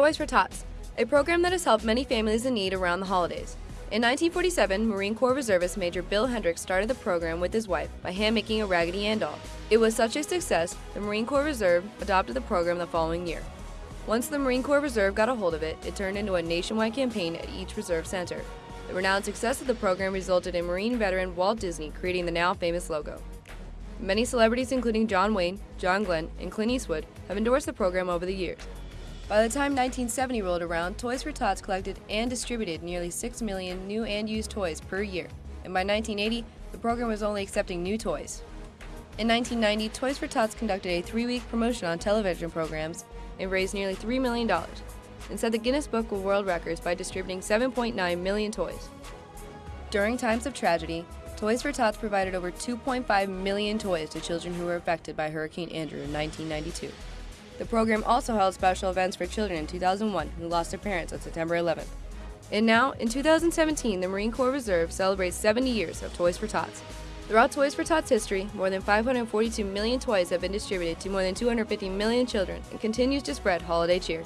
Toys for Tots, a program that has helped many families in need around the holidays. In 1947, Marine Corps Reservist Major Bill Hendricks started the program with his wife by hand-making a Raggedy Ann doll. It was such a success, the Marine Corps Reserve adopted the program the following year. Once the Marine Corps Reserve got a hold of it, it turned into a nationwide campaign at each reserve center. The renowned success of the program resulted in Marine veteran Walt Disney creating the now famous logo. Many celebrities including John Wayne, John Glenn, and Clint Eastwood have endorsed the program over the years. By the time 1970 rolled around, Toys for Tots collected and distributed nearly 6 million new and used toys per year, and by 1980, the program was only accepting new toys. In 1990, Toys for Tots conducted a three-week promotion on television programs and raised nearly $3 million, and set the Guinness Book of World Records by distributing 7.9 million toys. During times of tragedy, Toys for Tots provided over 2.5 million toys to children who were affected by Hurricane Andrew in 1992. The program also held special events for children in 2001 who lost their parents on September 11th. And now, in 2017, the Marine Corps Reserve celebrates 70 years of Toys for Tots. Throughout Toys for Tots history, more than 542 million toys have been distributed to more than 250 million children and continues to spread holiday cheer.